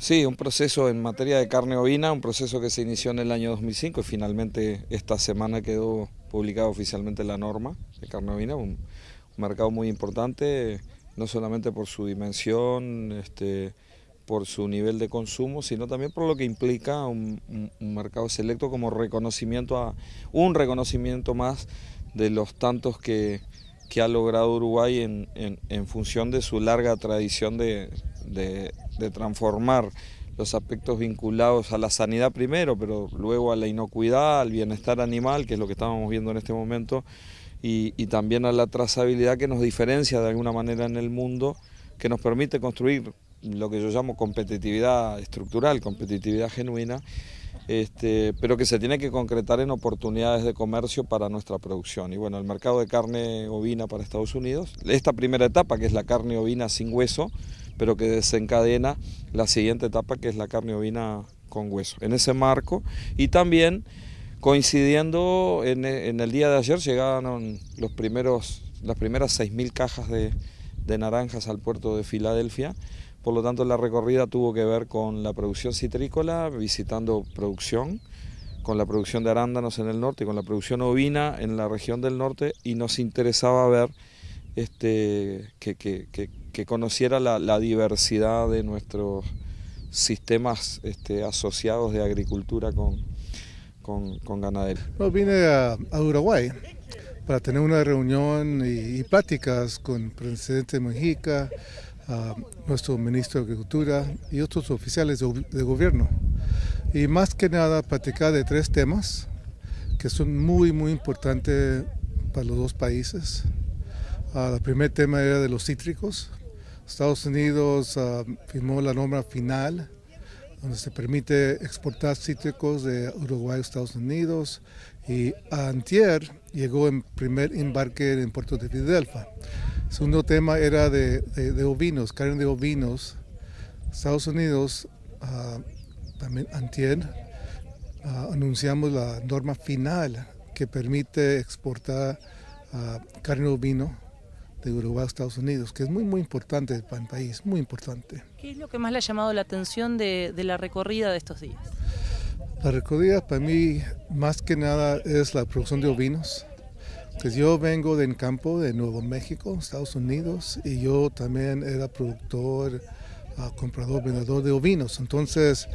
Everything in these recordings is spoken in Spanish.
Sí, un proceso en materia de carne ovina, un proceso que se inició en el año 2005 y finalmente esta semana quedó publicada oficialmente la norma de carne ovina, un, mercado muy importante, no solamente por su dimensión, este, por su nivel de consumo, sino también por lo que implica un, mercado selecto como reconocimiento a un reconocimiento más de los tantos que, ha logrado Uruguay en, función de su larga tradición de, transformar los aspectos vinculados a la sanidad primero, pero luego a la inocuidad, al bienestar animal, que es lo que estamos viendo en este momento, y, y también a la trazabilidad que nos diferencia de alguna manera en el mundo, que nos permite construir lo que yo llamo competitividad estructural, competitividad genuina, este, pero que se tiene que concretar en oportunidades de comercio para nuestra producción. Y bueno, el mercado de carne ovina para Estados Unidos, esta primera etapa que es la carne ovina sin hueso, pero que desencadena la siguiente etapa que es la carne ovina con hueso. En ese marco y también coincidiendo en, el día de ayer llegaron los primeros, las primeras 6.000 cajas de, de naranjas al puerto de Filadelfia, por lo tanto la recorrida tuvo que ver con la producción citrícola, visitando producción, con la producción de arándanos en el norte con la producción ovina en la región del norte y nos interesaba ver este, que, conociera la, diversidad de nuestros sistemas este, asociados de agricultura con, con, ganadería. vine a, Uruguay para tener una reunión y, pláticas con el presidente Mujica, nuestro ministro de Agricultura y otros oficiales de, gobierno. Y más que nada platicar de tres temas que son muy, muy importantes para los dos países. Uh, el primer tema era de los cítricos. Estados Unidos ah, firmó la norma final donde se permite exportar cítricos de Uruguay a Estados Unidos y antier llegó en primer embarque en Puerto de Filadelfia. El segundo tema era de, ovinos, carne de ovinos. Estados Unidos, ah, también antier, ah, anunciamos la norma final que permite exportar ah, carne de ovino de Uruguay a Estados Unidos, que es muy muy importante para el país, muy importante. ¿Qué es lo que más le ha llamado la atención de, de la recorrida de estos días? La recorrida para mí más que nada es la producción de ovinos, pues yo vengo del campo de Nuevo México, Estados Unidos, y yo también era productor, ah, comprador, vendedor de ovinos. Entonces,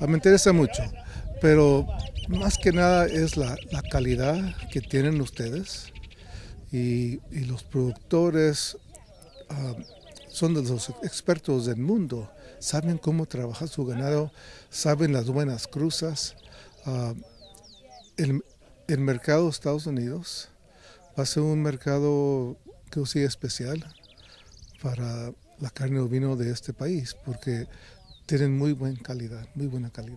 ah, me interesa mucho. Pero más que nada es la, calidad que tienen ustedes y, los productores ah, son de los expertos del mundo. Saben cómo trabajar su ganado, saben las buenas cruzas. el, el mercado de Estados Unidos va a ser un mercado que sí especial para la carne ovino de este país porque tienen muy buena calidad, muy buena calidad.